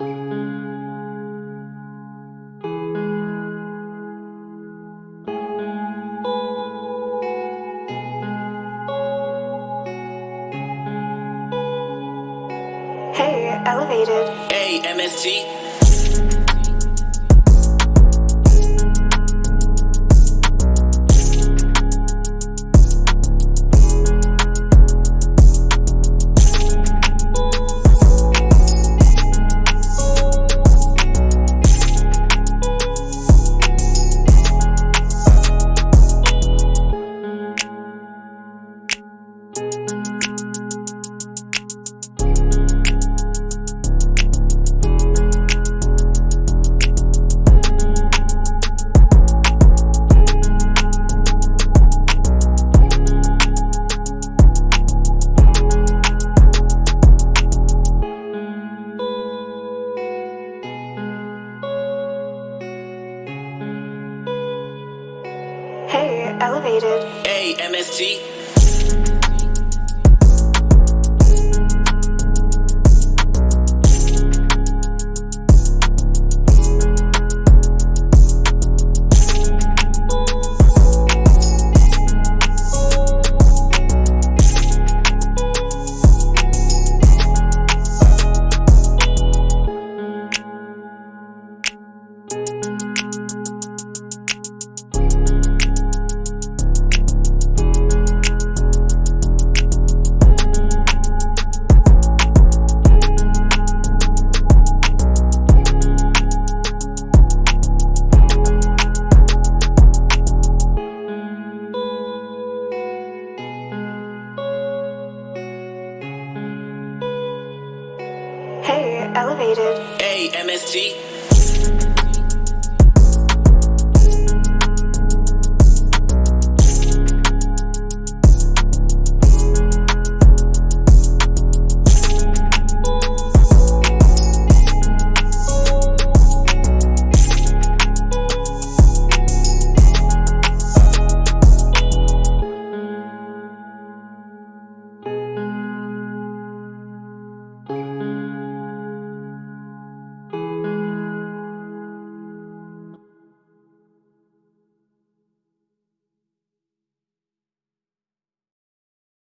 Hey, elevated. Hey, MST. Elevated. Hey, MST. Hey, elevated. Hey, MST.